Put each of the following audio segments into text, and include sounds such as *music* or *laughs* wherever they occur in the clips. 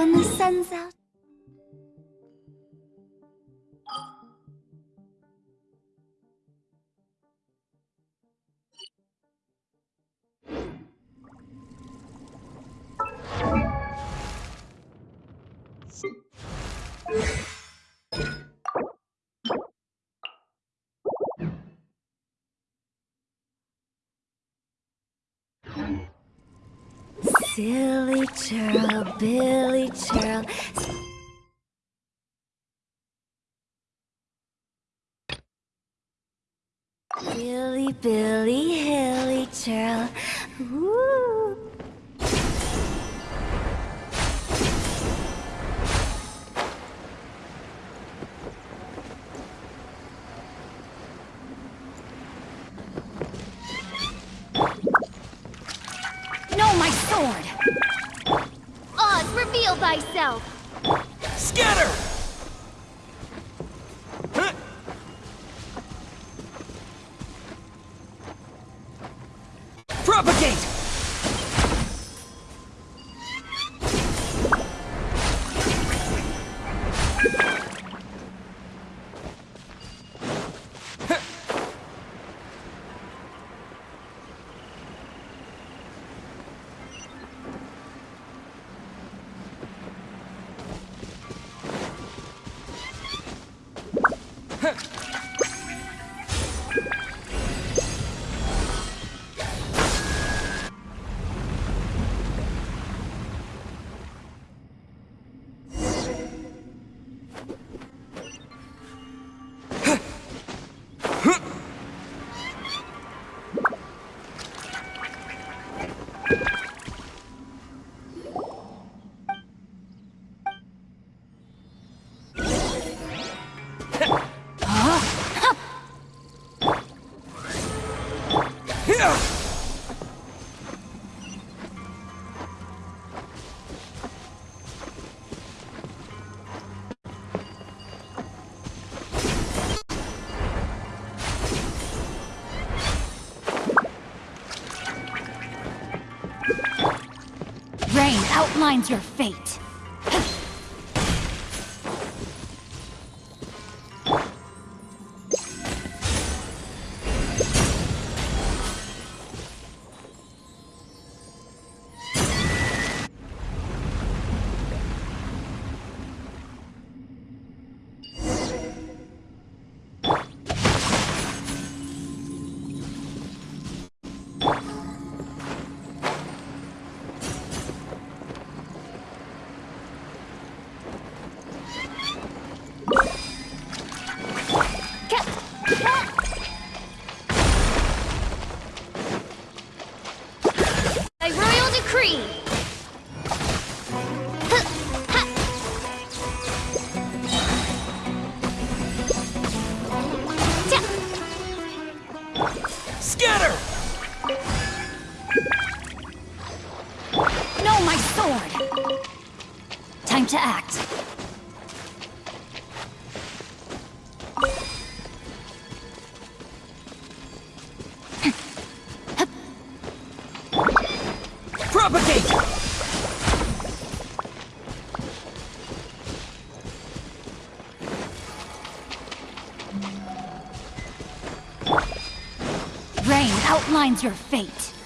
when the sun's out. My sword! Oz, reveal thyself! Scatter! Outlines your fate. Rain outlines your fate.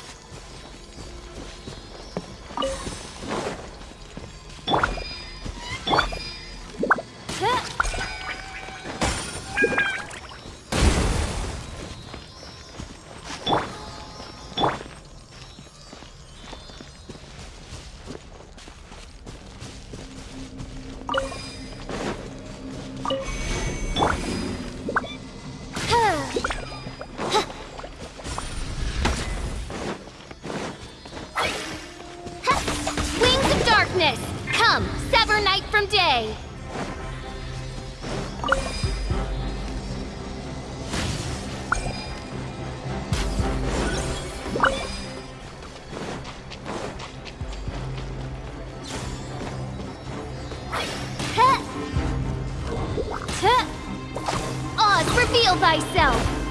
Reveal thyself!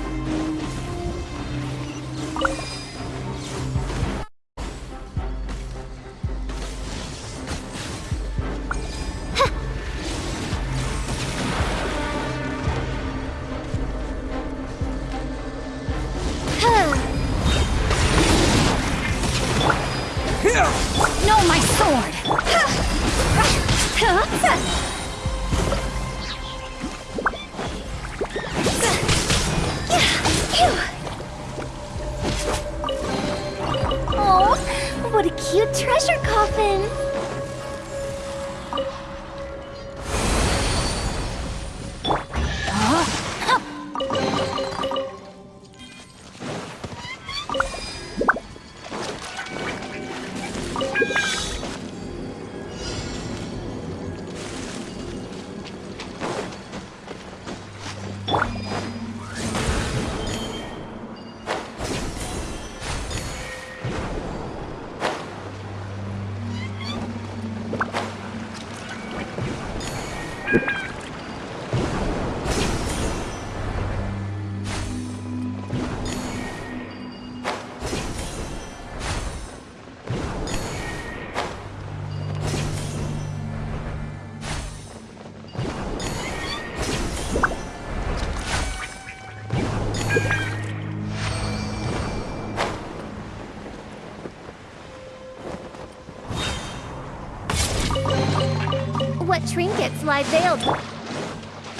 Lie veiled?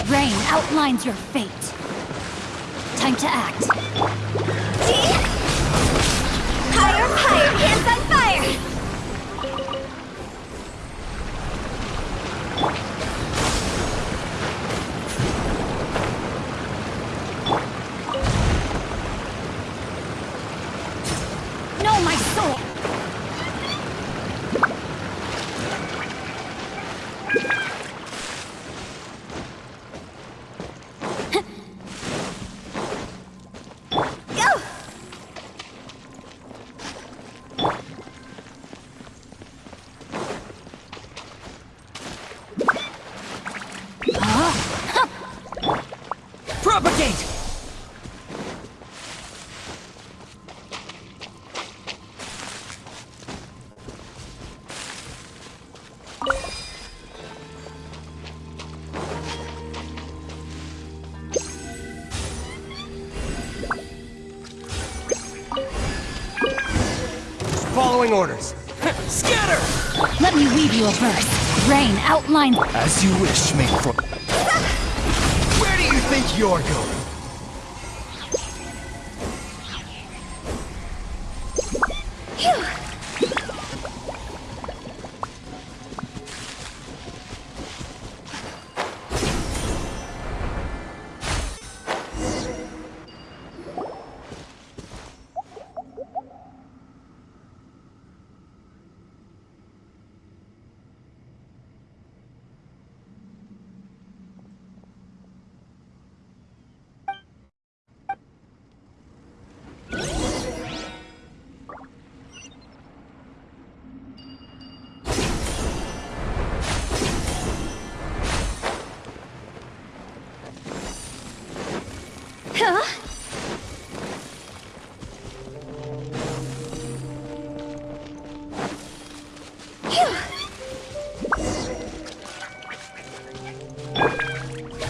Rain outlines your fate. Time to act. Following orders. *laughs* Scatter! Let me weave you a verse. Rain outline... As you wish, make for. *laughs* Where do you think you're going?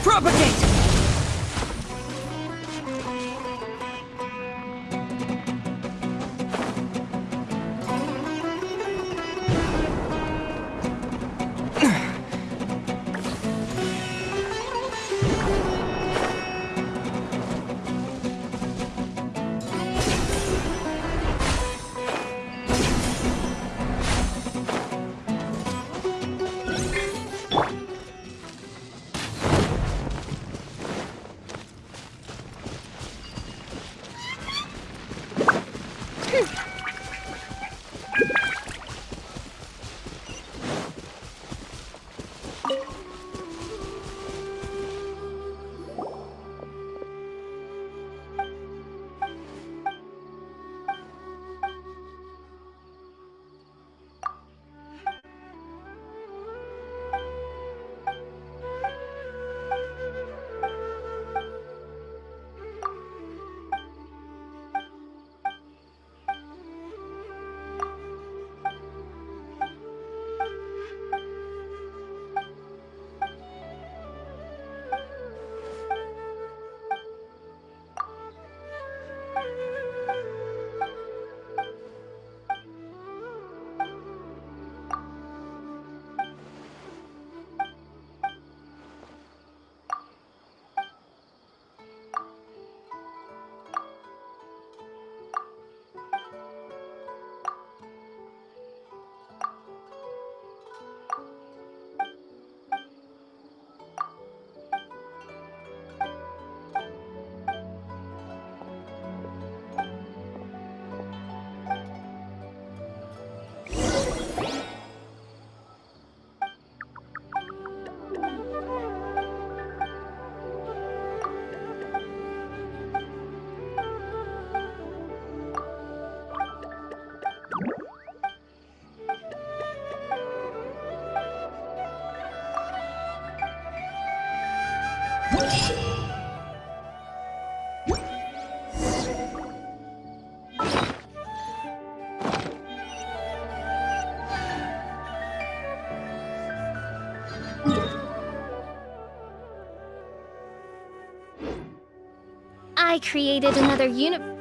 Propagate! I created another uni-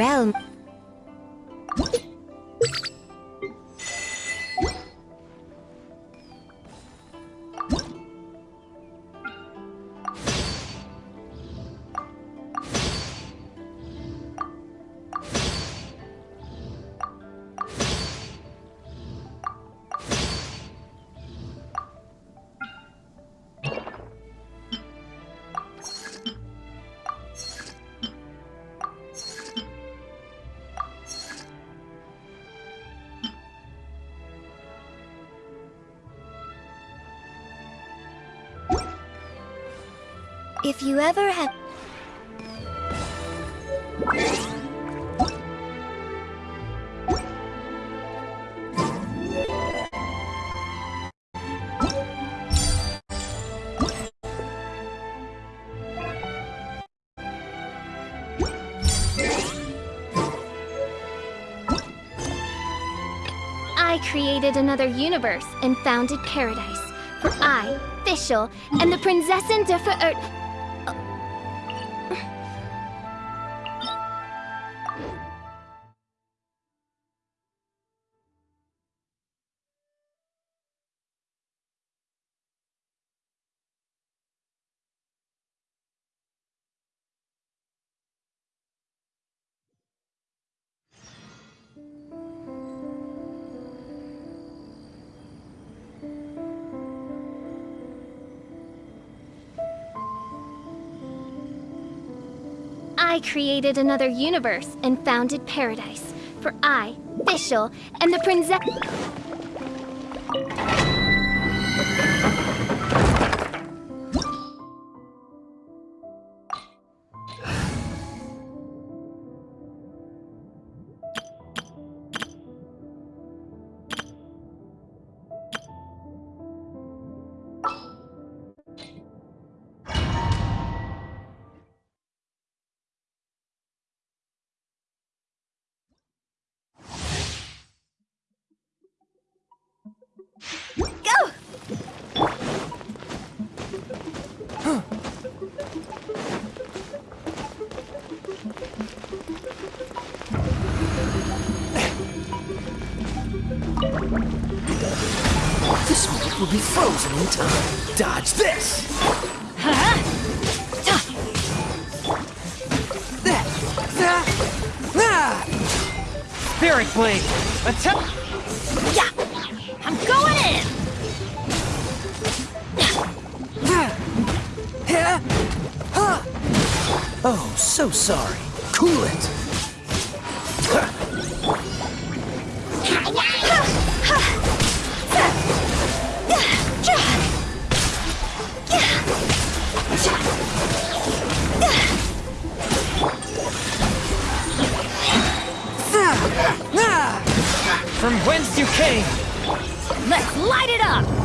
realm. If you ever have. I created another universe and founded paradise. For I, Fischl, and the Prinzessin der Verirrt. I created another universe and founded paradise. For I, Fischl, and the Princess. Frozen in time. Dodge this! Huh? That! That! Ah! Spirit Blade! Attack! Yeah! I'm going in! Oh, so sorry. Cool it! From whence you came! Let's light it up!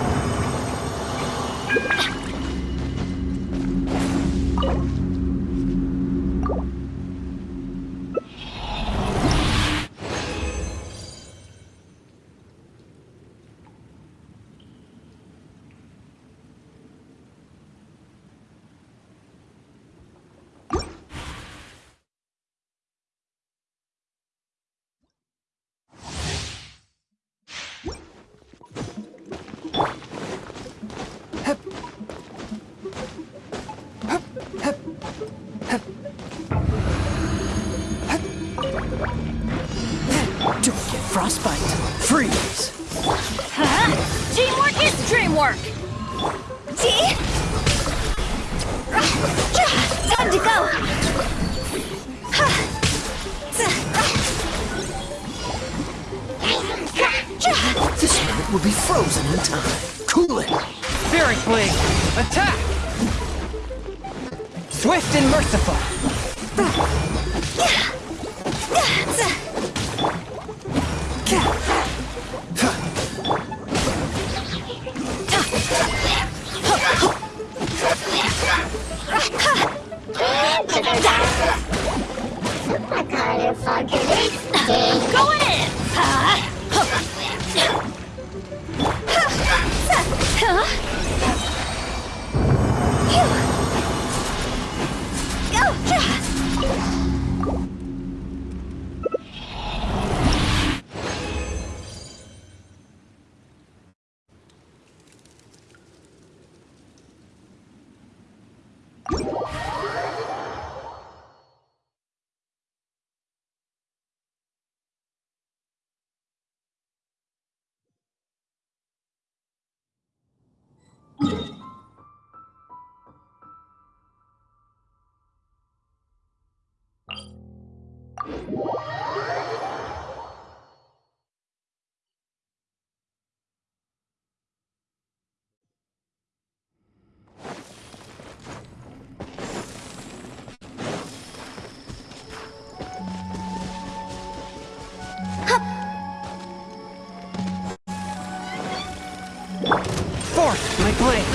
Force my blade!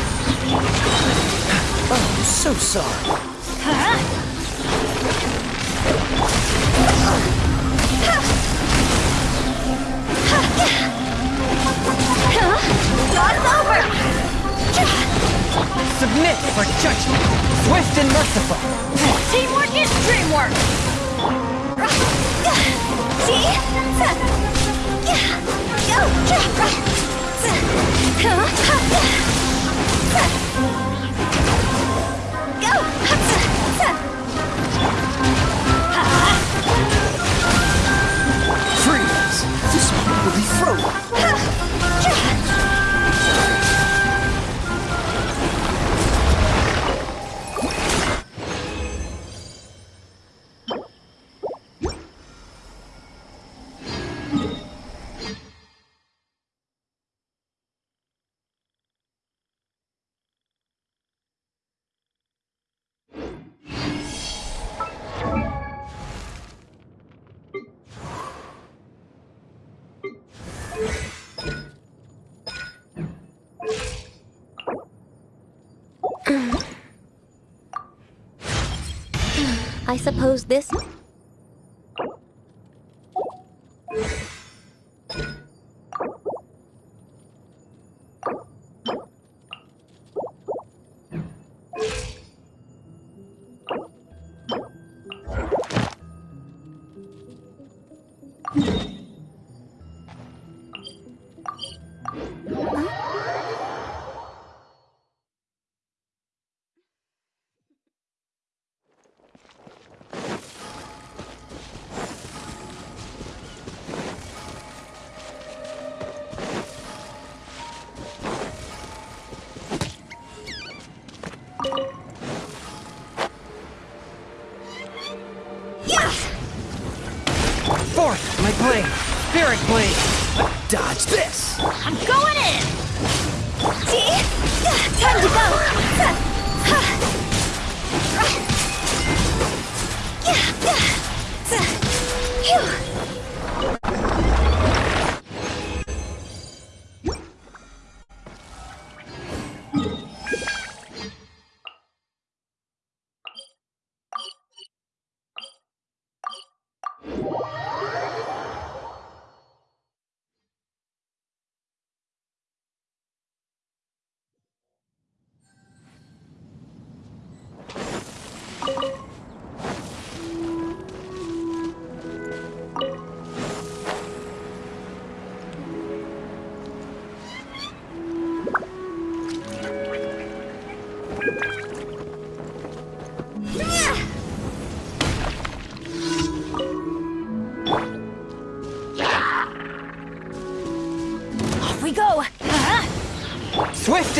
Oh, I'm so sorry. God's over! Submit for judgment! Swift and merciful! Teamwork is dreamwork! See? つ。は I suppose this.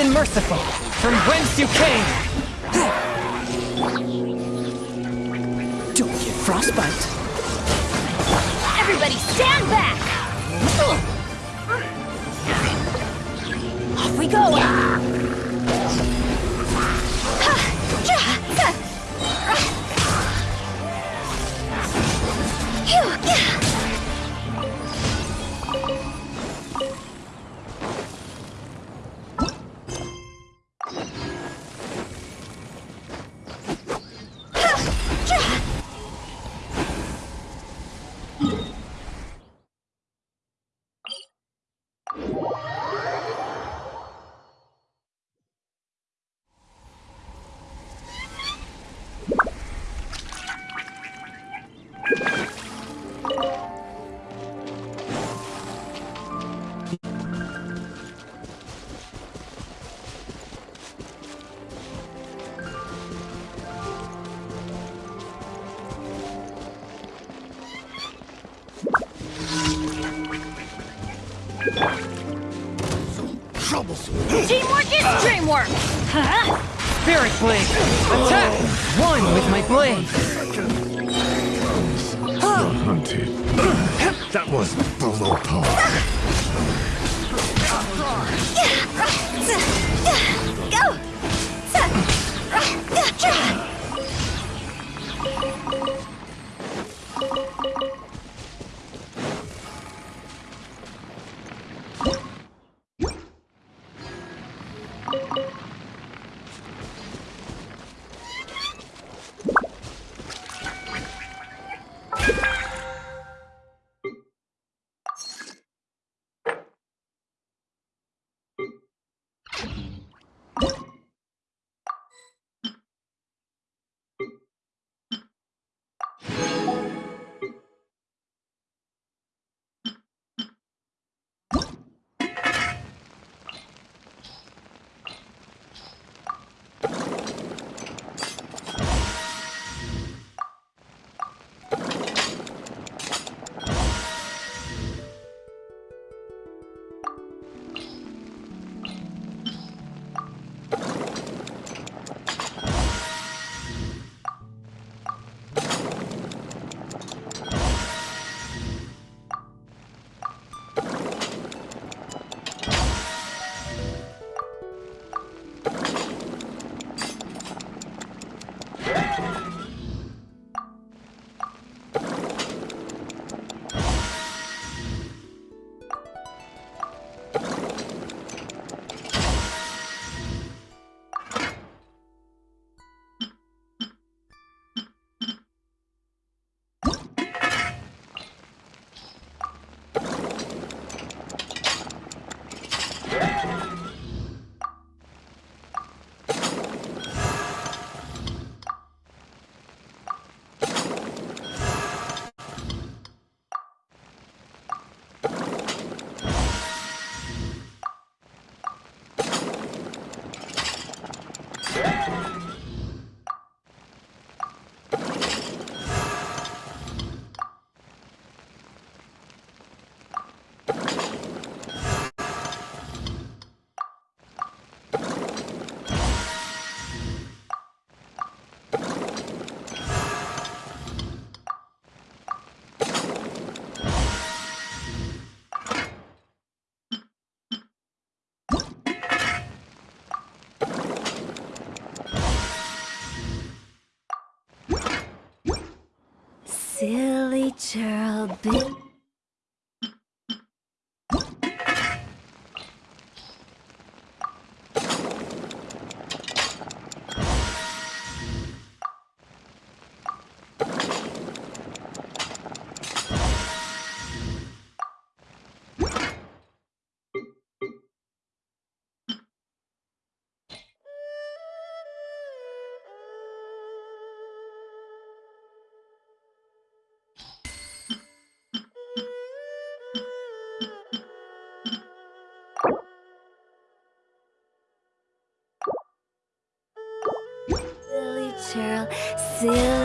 And merciful! From whence you came! Don't get frostbite. Geraldine. Brazil.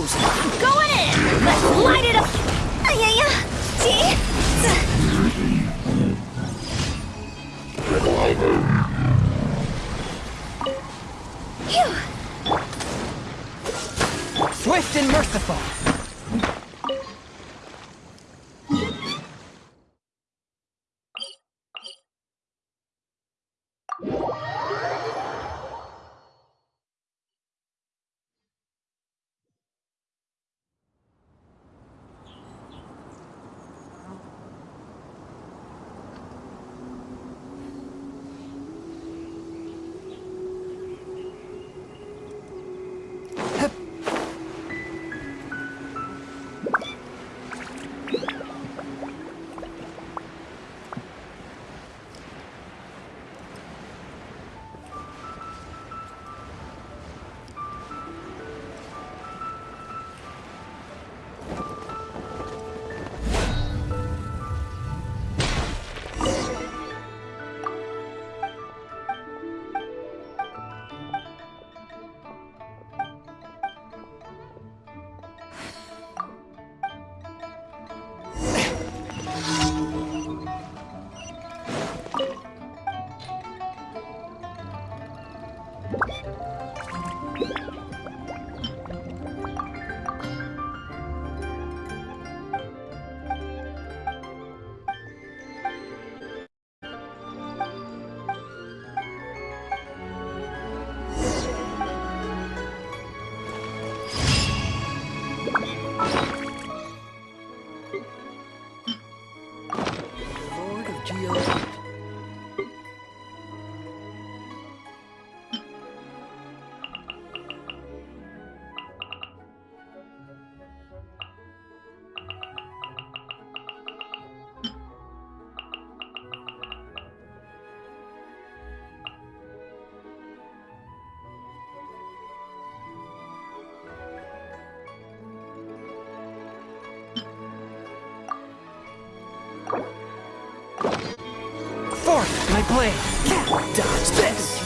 goes! Going in! Let's light it up! Yeah, yeah. See? Blade! Dodge this!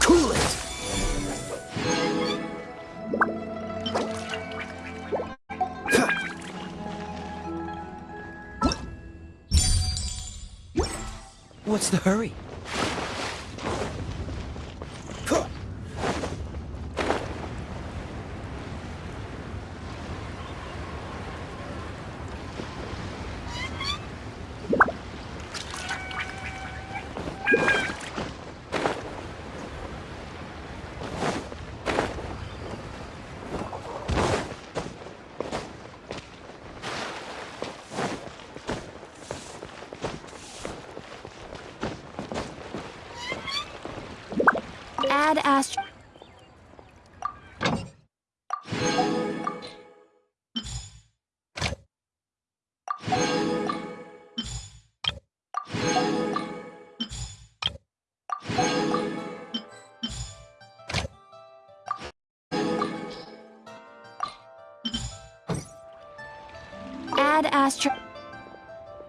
Cool it! What's the hurry?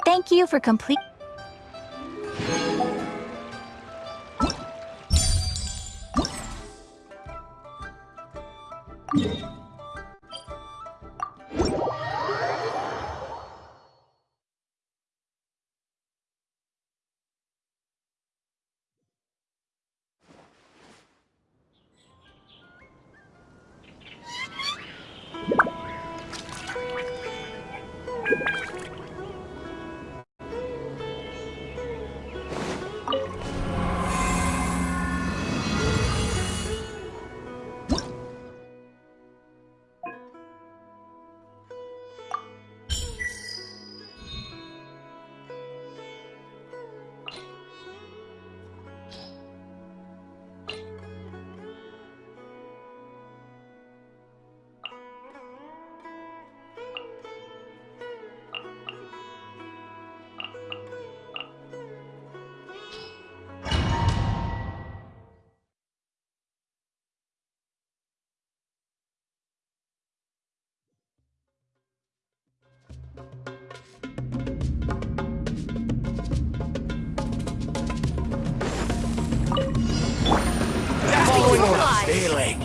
Thank you for complete.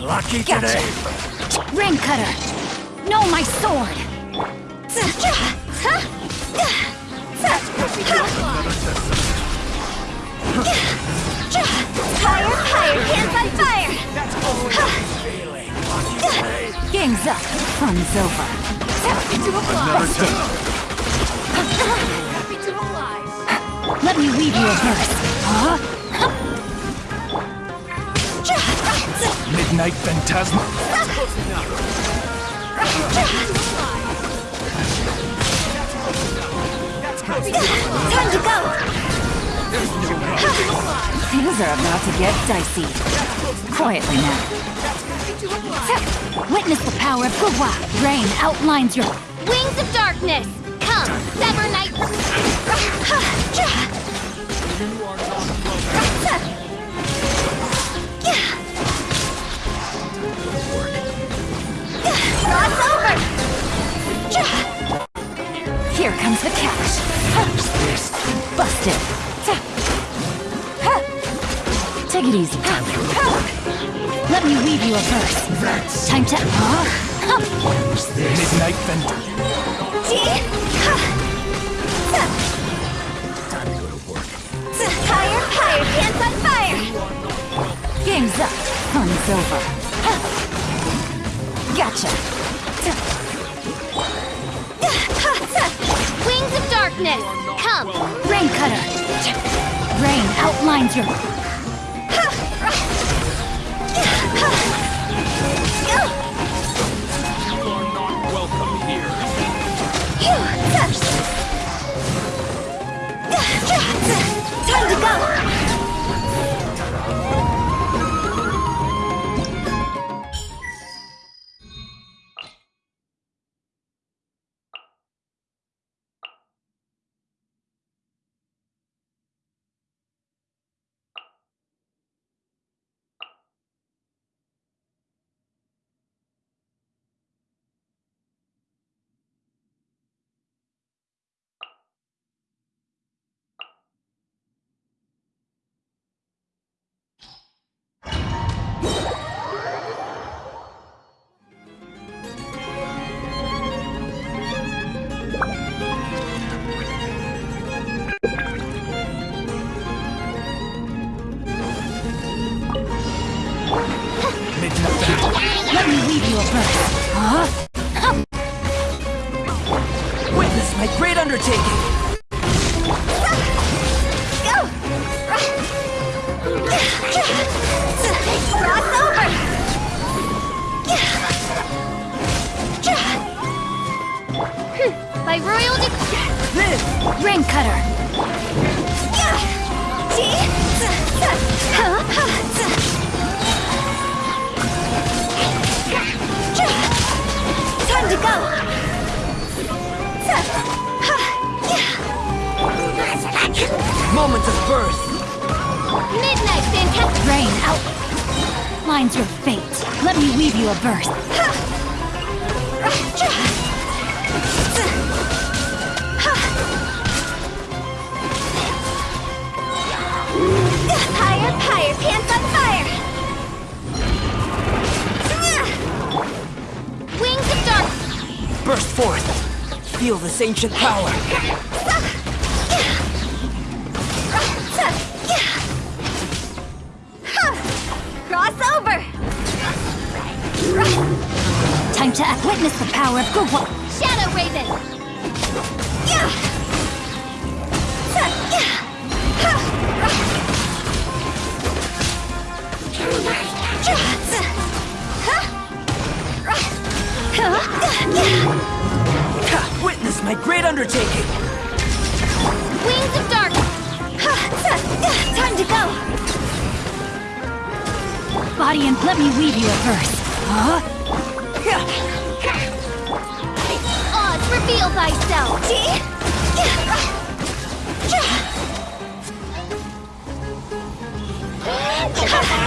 Lucky Gotcha. today? Rain cutter. No, my sword. Fire, fire, hands on fire! Feeling lucky today? Game's up. Fun's over. Busted. Let me weave you a verse. Huh? Midnight Phantasma? Time to go! Things are about to get dicey. Quietly now. Witness the power of Gua. Rain outlines your... Wings of Darkness! Come, Sever Night! Over! Here comes the cash. Busted. Take it easy. Let me weave you a verse. Time to... Huh? Midnight Vendor. Ji! Ha! Sa! Time to go to work. Sa! Higher, higher, hands on fire! Game's up. Fun's over. Gotcha. Wings of darkness, come! Rain cutter. Rain outlines your. Sa! Time to go! A verse. Huh? Witness my great undertaking! Shadow Raven. Ha! Witness my great undertaking! Wings of dark. Time to go! Body and let me weave you a verse. Huh? Reveal thyself.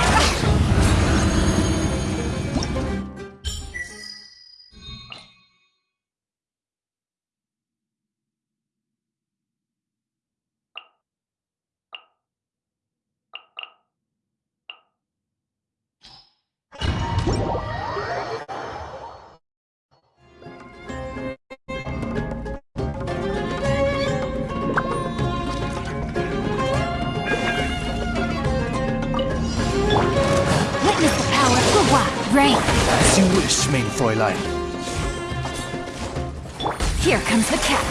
*laughs* Here comes the catch.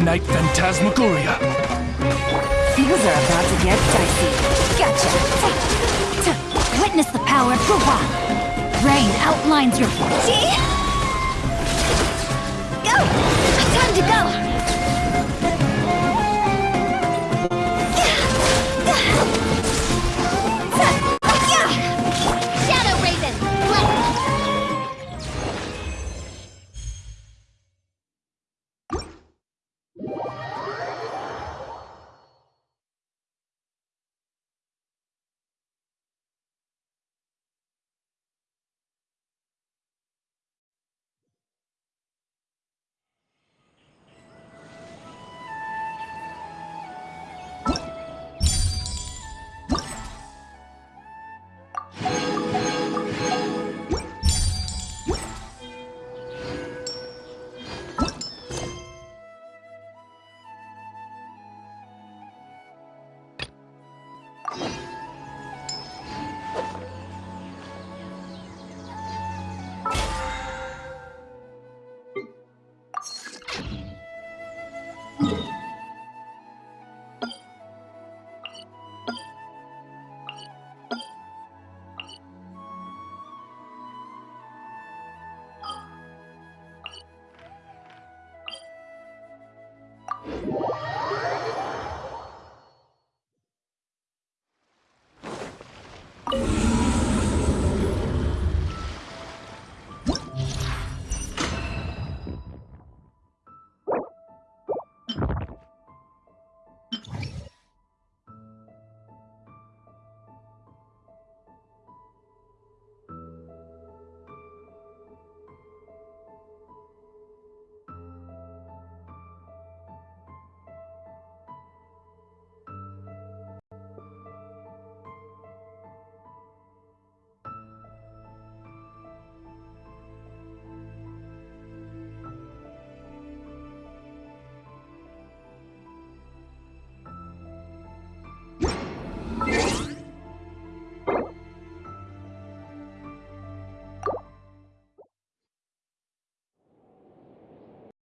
Midnight Phantasmagoria. Things are about to get dicey. Gotcha! Witness the power of Rain outlines your...